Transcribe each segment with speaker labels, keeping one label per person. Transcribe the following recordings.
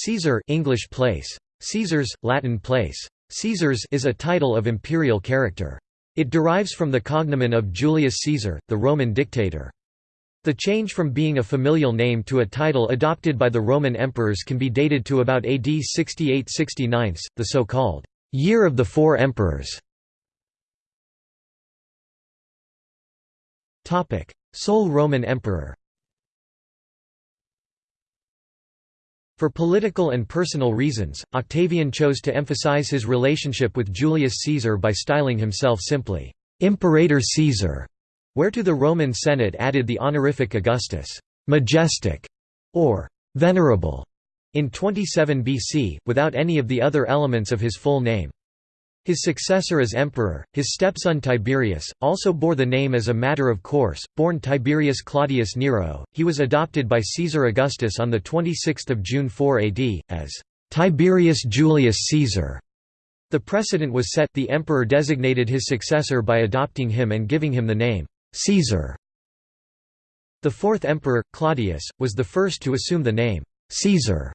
Speaker 1: Caesar English place. Caesars, Latin place. Caesars is a title of imperial character. It derives from the cognomen of Julius Caesar, the Roman dictator. The change from being a familial name to a title adopted by the Roman emperors can be dated to about AD 68–69, the so-called «Year of the Four Emperors». Sole Roman emperor For political and personal reasons, Octavian chose to emphasize his relationship with Julius Caesar by styling himself simply, "'Imperator Caesar' whereto the Roman Senate added the honorific Augustus majestic", or «venerable» in 27 BC, without any of the other elements of his full name. His successor as emperor, his stepson Tiberius, also bore the name as a matter of course, born Tiberius Claudius Nero. He was adopted by Caesar Augustus on 26 June 4 AD, as Tiberius Julius Caesar. The precedent was set the emperor designated his successor by adopting him and giving him the name Caesar. The fourth emperor, Claudius, was the first to assume the name Caesar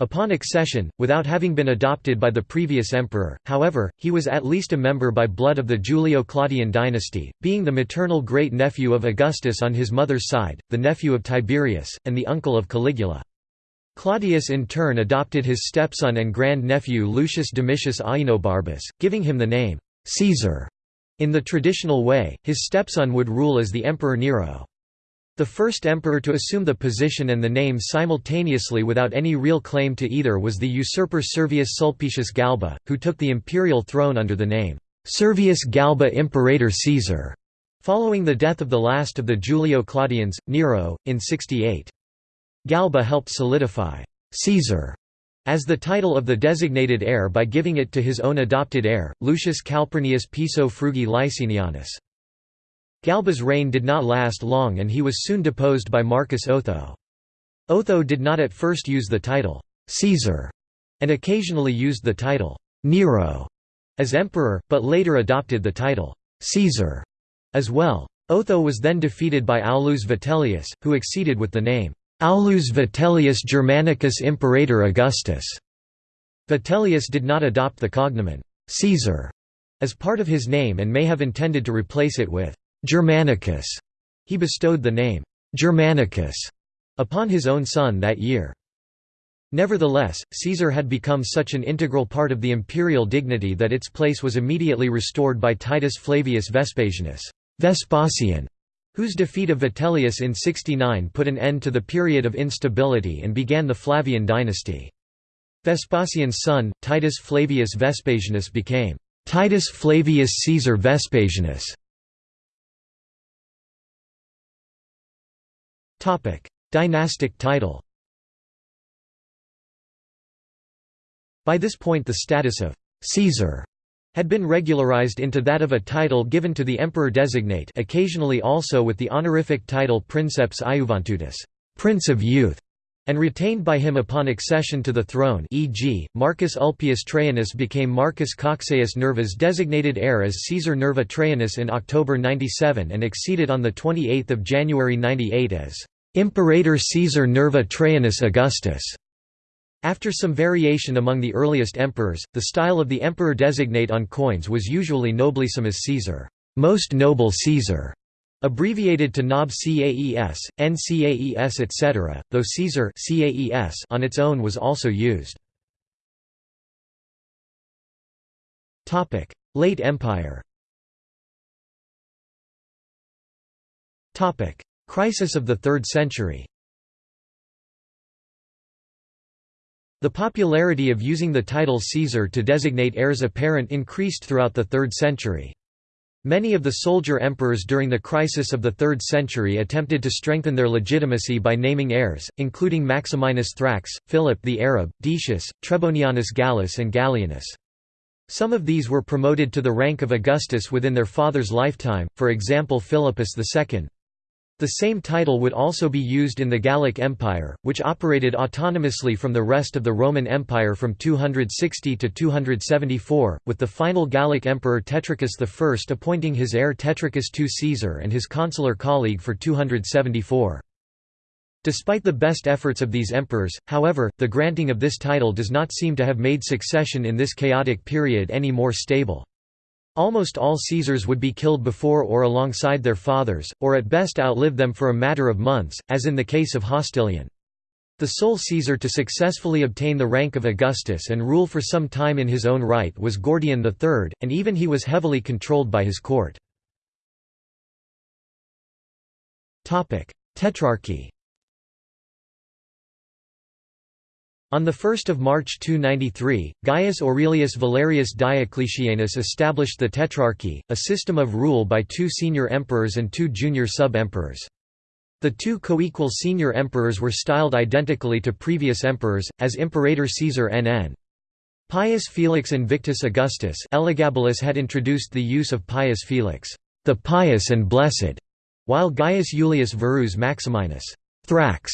Speaker 1: Upon accession, without having been adopted by the previous emperor, however, he was at least a member by blood of the Julio-Claudian dynasty, being the maternal great-nephew of Augustus on his mother's side, the nephew of Tiberius, and the uncle of Caligula. Claudius in turn adopted his stepson and grand-nephew Lucius Domitius Ahenobarbus, giving him the name Caesar. In the traditional way, his stepson would rule as the Emperor Nero. The first emperor to assume the position and the name simultaneously without any real claim to either was the usurper Servius Sulpicius Galba, who took the imperial throne under the name Servius Galba Imperator Caesar, following the death of the last of the Julio-Claudians, Nero, in 68. Galba helped solidify Caesar as the title of the designated heir by giving it to his own adopted heir, Lucius Calpurnius Piso Frugi Licinianus. Galba's reign did not last long and he was soon deposed by Marcus Otho. Otho did not at first use the title, Caesar, and occasionally used the title, Nero, as emperor, but later adopted the title, Caesar, as well. Otho was then defeated by Aulus Vitellius, who acceded with the name, Aulus Vitellius Germanicus Imperator Augustus. Vitellius did not adopt the cognomen, Caesar, as part of his name and may have intended to replace it with Germanicus. He bestowed the name Germanicus upon his own son that year. Nevertheless, Caesar had become such an integral part of the imperial dignity that its place was immediately restored by Titus Flavius Vespasianus Vespasian, whose defeat of Vitellius in 69 put an end to the period of instability and began the Flavian dynasty. Vespasian's son, Titus Flavius Vespasianus became Titus Flavius Caesar Vespasianus Dynastic title By this point the status of «Caesar» had been regularized into that of a title given to the emperor-designate occasionally also with the honorific title Princeps Iuventutis Prince of Youth", and retained by him upon accession to the throne e.g., Marcus Ulpius Traianus became Marcus Cocceius Nerva's designated heir as Caesar Nerva Traianus in October 97 and acceded on 28 January 98 as Imperator Caesar Nerva Traianus Augustus. After some variation among the earliest emperors, the style of the emperor designate on coins was usually noblissimus Caesar, most noble Caesar, abbreviated to Nob Caes, Ncaes etc., though Caesar Caes on its own was also used. Late Empire Crisis of the Third Century The popularity of using the title Caesar to designate heirs apparent increased throughout the third century. Many of the soldier emperors during the crisis of the 3rd century attempted to strengthen their legitimacy by naming heirs, including Maximinus Thrax, Philip the Arab, Decius, Trebonianus Gallus and Gallienus. Some of these were promoted to the rank of Augustus within their father's lifetime, for example Philippus II. The same title would also be used in the Gallic Empire, which operated autonomously from the rest of the Roman Empire from 260 to 274, with the final Gallic emperor Tetricus I appointing his heir Tetricus II Caesar and his consular colleague for 274. Despite the best efforts of these emperors, however, the granting of this title does not seem to have made succession in this chaotic period any more stable. Almost all Caesars would be killed before or alongside their fathers, or at best outlive them for a matter of months, as in the case of Hostilian. The sole Caesar to successfully obtain the rank of Augustus and rule for some time in his own right was Gordian III, and even he was heavily controlled by his court. Tetrarchy On 1 March 293, Gaius Aurelius Valerius Diocletianus established the Tetrarchy, a system of rule by two senior emperors and two junior sub-emperors. The two co-equal senior emperors were styled identically to previous emperors, as Imperator Caesar NN. Pius Felix and Invictus Augustus Elagabalus had introduced the use of Pius Felix, the pious and blessed, while Gaius Iulius Verus Maximinus Thrax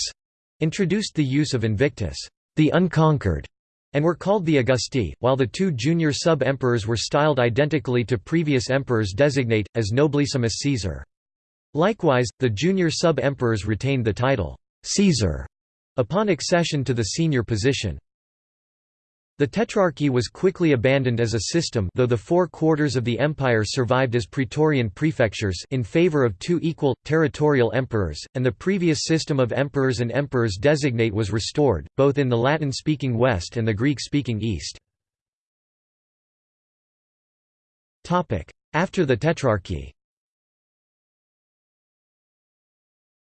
Speaker 1: introduced the use of Invictus the unconquered, and were called the Augusti, while the two junior sub-emperors were styled identically to previous emperors designate, as Nobilissimus Caesar. Likewise, the junior sub-emperors retained the title, Caesar, upon accession to the senior position. The Tetrarchy was quickly abandoned as a system though the four quarters of the empire survived as praetorian prefectures in favor of two equal, territorial emperors, and the previous system of emperors and emperors designate was restored, both in the Latin-speaking West and the Greek-speaking East. After the Tetrarchy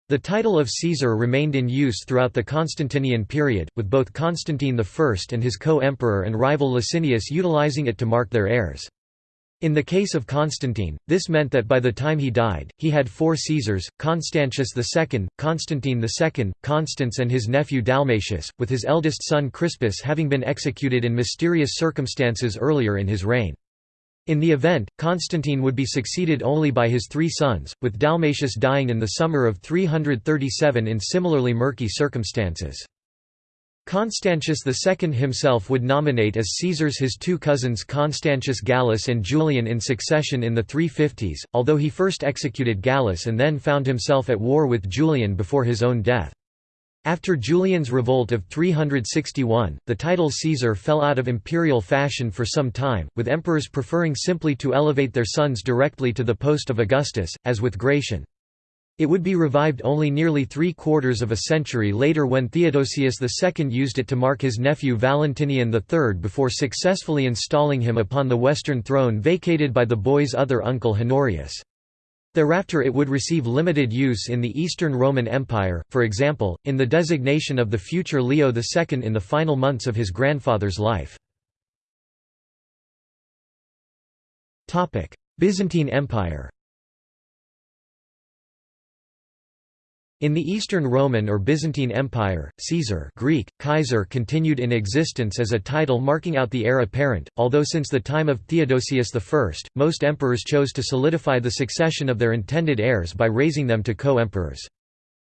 Speaker 1: The title of Caesar remained in use throughout the Constantinian period, with both Constantine I and his co-emperor and rival Licinius utilizing it to mark their heirs. In the case of Constantine, this meant that by the time he died, he had four Caesars, Constantius II, Constantine II, Constans and his nephew Dalmatius, with his eldest son Crispus having been executed in mysterious circumstances earlier in his reign. In the event, Constantine would be succeeded only by his three sons, with Dalmatius dying in the summer of 337 in similarly murky circumstances. Constantius II himself would nominate as Caesars his two cousins Constantius Gallus and Julian in succession in the 350s, although he first executed Gallus and then found himself at war with Julian before his own death. After Julian's revolt of 361, the title Caesar fell out of imperial fashion for some time, with emperors preferring simply to elevate their sons directly to the post of Augustus, as with Gratian. It would be revived only nearly three-quarters of a century later when Theodosius II used it to mark his nephew Valentinian III before successfully installing him upon the western throne vacated by the boy's other uncle Honorius. Thereafter it would receive limited use in the Eastern Roman Empire, for example, in the designation of the future Leo II in the final months of his grandfather's life. Byzantine Empire In the Eastern Roman or Byzantine Empire, Caesar Greek, Kaiser continued in existence as a title marking out the heir apparent, although since the time of Theodosius I, most emperors chose to solidify the succession of their intended heirs by raising them to co-emperors.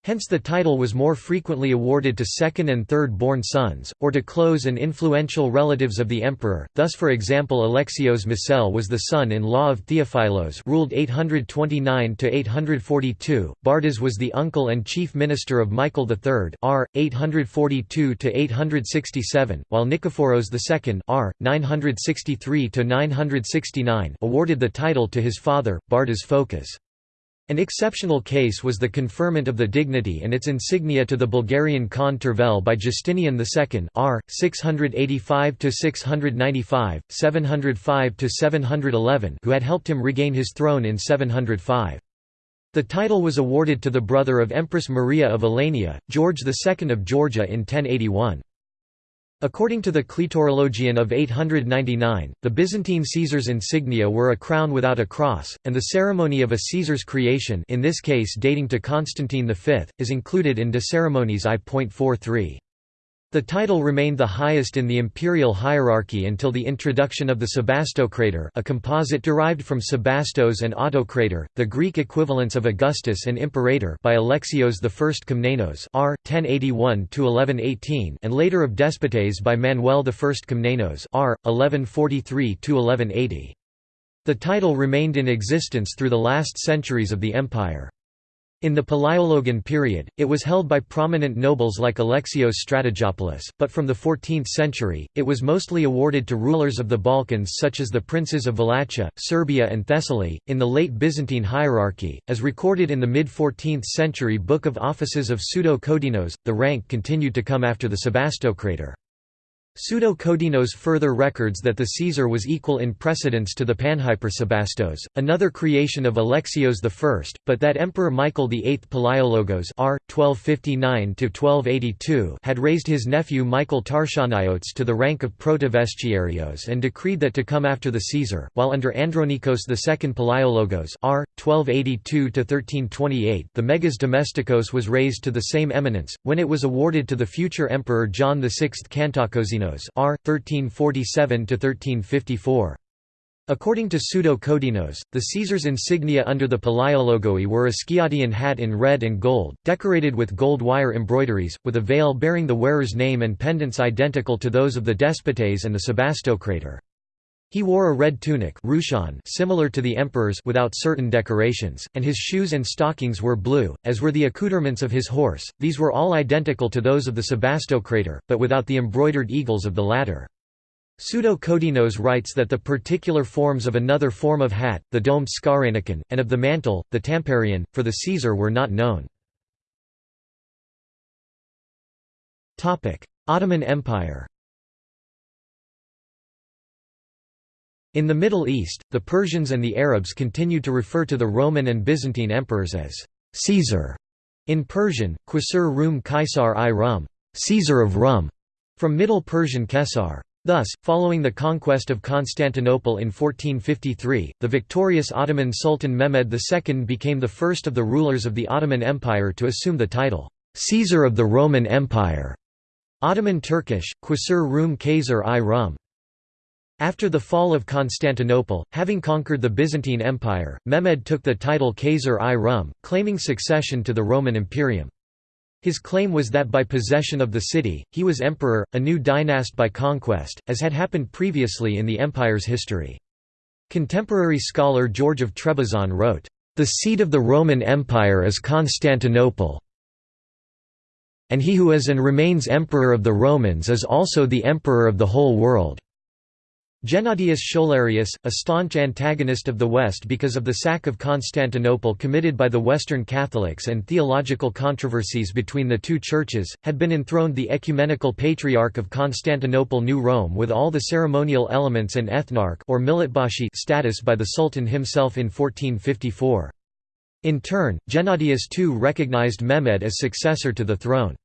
Speaker 1: Hence the title was more frequently awarded to second and third born sons, or to close and influential relatives of the emperor, thus for example Alexios Mosele was the son-in-law of Theophilos ruled 829–842, Bardas was the uncle and chief minister of Michael III r. 842–867, while Nikephoros II r. 963–969 awarded the title to his father, Bardas Phokas. An exceptional case was the conferment of the dignity and its insignia to the Bulgarian Khan Tervel by Justinian II r. 685–695, 705–711 who had helped him regain his throne in 705. The title was awarded to the brother of Empress Maria of Alania, George II of Georgia in 1081. According to the Kletorologion of 899, the Byzantine Caesar's insignia were a crown without a cross, and the ceremony of a Caesar's creation in this case dating to Constantine V, is included in De Ceremoniis I.43. The title remained the highest in the imperial hierarchy until the introduction of the Sebastocrator a composite derived from Sebastos and Autocrator, the Greek equivalents of Augustus and Imperator by Alexios I Komnenos r. 1081–1118 and later of Despotes by Manuel I Komnenos r. 1143–1180. The title remained in existence through the last centuries of the empire. In the Palaiologan period, it was held by prominent nobles like Alexios Strategopoulos, but from the 14th century, it was mostly awarded to rulers of the Balkans such as the princes of Wallachia, Serbia, and Thessaly. In the late Byzantine hierarchy, as recorded in the mid 14th century Book of Offices of Pseudo Kodinos, the rank continued to come after the Sebastocrator. Pseudo-Kodinos further records that the Caesar was equal in precedence to the Panhypersebastos, another creation of Alexios I, but that Emperor Michael VIII Palaiologos r. 1259 had raised his nephew Michael Tarchanaiotes to the rank of Protovestiarios and decreed that to come after the Caesar, while under Andronikos II Palaiologos r. 1282–1328 the Megas Domestikos was raised to the same eminence, when it was awarded to the future Emperor John VI Kantakouzenos R. 1347–1354. According to Pseudo-Kodinos, the Caesar's insignia under the Palaiologoi were a skiadion hat in red and gold, decorated with gold wire embroideries, with a veil bearing the wearer's name and pendants identical to those of the Despotes and the Sebastocrator. He wore a red tunic similar to the emperor's without certain decorations, and his shoes and stockings were blue, as were the accoutrements of his horse, these were all identical to those of the Sebastocrator, but without the embroidered eagles of the latter. Pseudo-Kodinos writes that the particular forms of another form of hat, the domed skaranikon, and of the mantle, the tamparion, for the Caesar were not known. Ottoman Empire In the Middle East, the Persians and the Arabs continued to refer to the Roman and Byzantine emperors as Caesar. In Persian, Qasr Rum Kaisar i Rum, Caesar of Rum, from Middle Persian Kesar. Thus, following the conquest of Constantinople in 1453, the victorious Ottoman Sultan Mehmed II became the first of the rulers of the Ottoman Empire to assume the title, Caesar of the Roman Empire. Ottoman Turkish, Qasr Rum Kaysar i Rum. After the fall of Constantinople, having conquered the Byzantine Empire, Mehmed took the title Khazar i Rum, claiming succession to the Roman Imperium. His claim was that by possession of the city, he was emperor, a new dynast by conquest, as had happened previously in the empire's history. Contemporary scholar George of Trebizond wrote, "...the seat of the Roman Empire is Constantinople and he who is and remains emperor of the Romans is also the emperor of the whole world." Gennadius Scholarius, a staunch antagonist of the West because of the sack of Constantinople committed by the Western Catholics and theological controversies between the two churches, had been enthroned the ecumenical patriarch of Constantinople New Rome with all the ceremonial elements and ethnarch or millet-bashi status by the Sultan himself in 1454. In turn, Gennadius too recognized Mehmed as successor to the throne.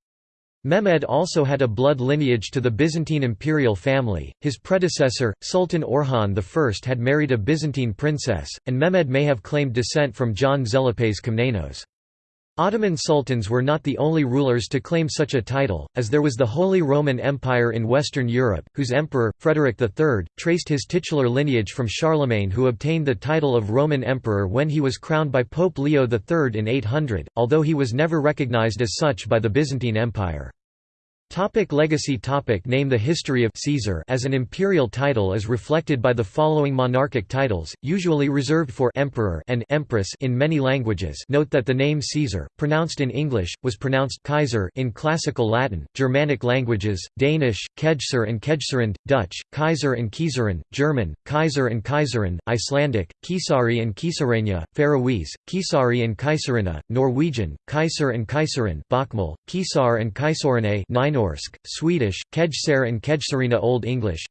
Speaker 1: Mehmed also had a blood lineage to the Byzantine imperial family, his predecessor, Sultan Orhan I had married a Byzantine princess, and Mehmed may have claimed descent from John Tzelepes Komnenos. Ottoman sultans were not the only rulers to claim such a title, as there was the Holy Roman Empire in Western Europe, whose emperor, Frederick III, traced his titular lineage from Charlemagne who obtained the title of Roman Emperor when he was crowned by Pope Leo III in 800, although he was never recognized as such by the Byzantine Empire. Topic legacy topic. Name The history of Caesar as an imperial title is reflected by the following monarchic titles, usually reserved for emperor and empress in many languages. Note that the name Caesar, pronounced in English, was pronounced Kaiser in Classical Latin, Germanic languages, Danish, Kejser and Kejserand, Dutch, Kaiser and Kieserin, German, Kaiser and Kaiserin, Icelandic, Kisari and Kisarenia, Faroese, Kisari and Kaisarina, Norwegian, Kaiser and Kaiserin, Bokmal, Kisar and Kaisorine Swedish, Kejser and Kejserina Old English,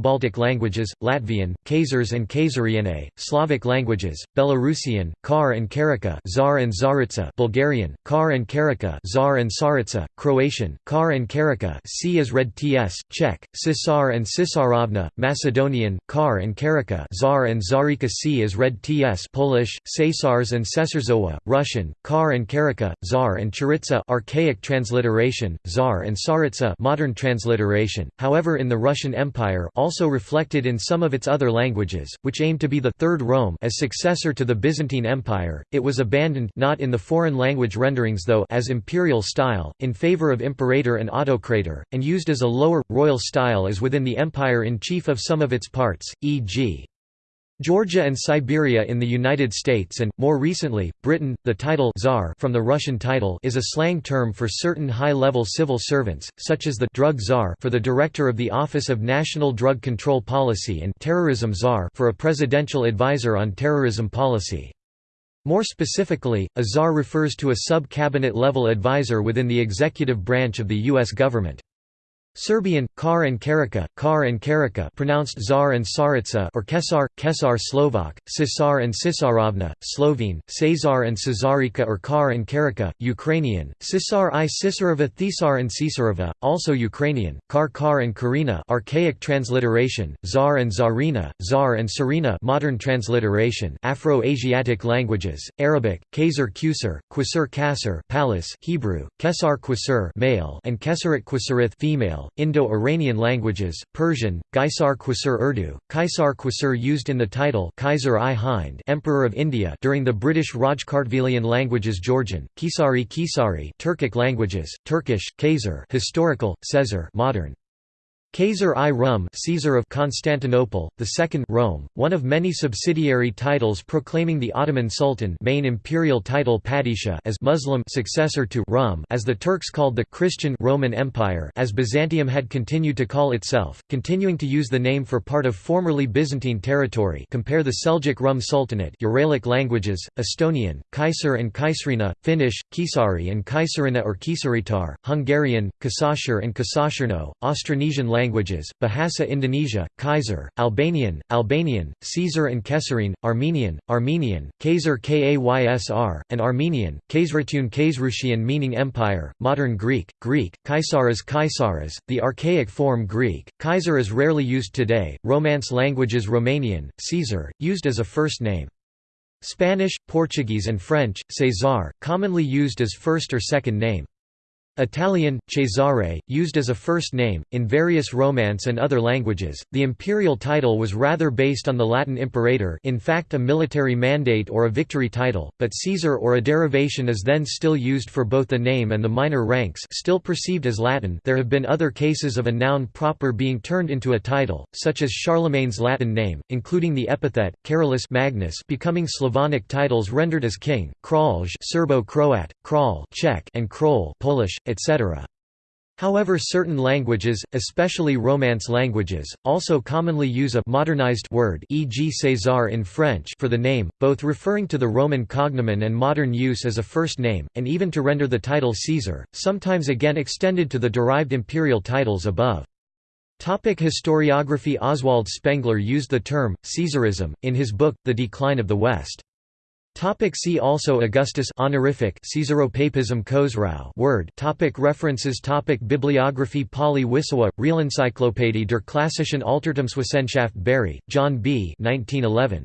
Speaker 1: Baltic languages, Latvian, Kazars and Kazariene, Slavic languages, Belarusian, Kar and Karika Zar and Zaritsa Bulgarian, Kar and Karika Zar and Saritsa, Croatian, Kar and Karika C is read ts, Czech, Cisar and Cisarovna, Macedonian, Kar and Karika Zar and Zarika C is read ts Polish, Cesars and Cesarzowa, Russian, Kar and Karika, Zar and Charitsa archaic transliteration, Zar and Tsaritsa modern transliteration, however in the Russian Empire also reflected in some of its other languages, which aimed to be the Third Rome as successor to the Byzantine Empire, it was abandoned not in the foreign language renderings though as imperial style, in favor of imperator and autocrator, and used as a lower, royal style as within the empire in chief of some of its parts, e.g. Georgia and Siberia in the United States and, more recently, Britain. The title Tsar from the Russian title is a slang term for certain high-level civil servants, such as the Drug Tsar for the Director of the Office of National Drug Control Policy and Terrorism Tsar for a presidential advisor on terrorism policy. More specifically, a czar refers to a sub-cabinet level advisor within the executive branch of the U.S. government. Serbian, Kar and Karika, Kar and Karika pronounced Zar and Saritsa or Kesar, Kesar Slovak, Sisar and Cisarovna, Slovene, Cesar and Cesarika or Kar and Karika, Ukrainian, Cisar i Sisarova Thisar and Cisarova, also Ukrainian, Kar Kar and Karina archaic transliteration, Zar and Zarina, Zar and Sarina modern transliteration Afro-Asiatic languages, Arabic, Kaiser Qusar, Qusur Kasser palace Hebrew, Kesar Qusur male and Kesarit Qusarith female, Indo-Iranian languages, Persian, Gaisar Qusur Urdu, Kaisar Qusur used in the title Kaiser i Hind Emperor of India during the British Rajkartvelian languages Georgian, Kisari Kisari Turkic languages, Turkish, Kaiser historical, Caesar modern. Kaiser I Rum Caesar of Constantinople, the second Rome, one of many subsidiary titles proclaiming the Ottoman Sultan main imperial title Padishah as Muslim successor to Rum as the Turks called the Christian Roman Empire as Byzantium had continued to call itself, continuing to use the name for part of formerly Byzantine territory. Compare the Seljuk Rum Sultanate Uralic languages, Estonian, Kaiser and Kaisrina, Finnish, Kisari and Kaisarina or Kisaritar, Hungarian, Kasashir and Kasashirno, Austronesian Bahasa Indonesia, Kaiser, Albanian, Albanian, Caesar and Kesarine, Armenian, Armenian, Kaiser Kaysr, and Armenian, Kaysratun Kaysrushian meaning empire, modern Greek, Greek, Kaisaras Kaisaras, the archaic form Greek, Kaiser is rarely used today, Romance languages Romanian, Caesar, used as a first name. Spanish, Portuguese and French, César, commonly used as first or second name. Italian, Cesare, used as a first name, in various Romance and other languages. The imperial title was rather based on the Latin imperator in fact a military mandate or a victory title, but Caesar or a derivation is then still used for both the name and the minor ranks still perceived as Latin there have been other cases of a noun proper being turned into a title, such as Charlemagne's Latin name, including the epithet, Carolus Magnus becoming Slavonic titles rendered as king, Kralj Serbo-Croat, Kral Czech and Krol Polish, etc. However certain languages, especially Romance languages, also commonly use a modernized word e.g. César in French for the name, both referring to the Roman cognomen and modern use as a first name, and even to render the title Caesar, sometimes again extended to the derived imperial titles above. Topic historiography Oswald Spengler used the term, Caesarism, in his book, The Decline of the West. Topic see also Augustus honorific Caesaropapism Khosrau word topic References topic Bibliography Pauly-Wissowa, Realencyclopädie der klassischen Altertumswissenschaft Bury, John B. 1911.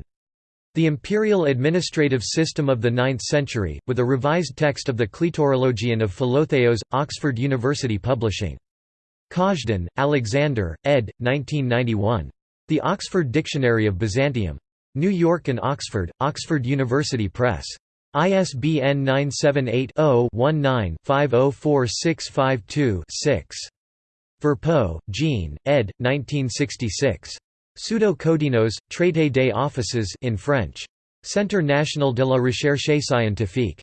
Speaker 1: The Imperial Administrative System of the Ninth Century, with a revised text of the Kletorologion of Philotheos, Oxford University Publishing. Kazhdan, Alexander, ed. 1991. The Oxford Dictionary of Byzantium. New York and Oxford, Oxford University Press. ISBN 978-0-19-504652-6. Verpeaux, Jean, ed. 1966. Pseudo-Codinos, Traité des offices in French. Centre national de la recherche scientifique.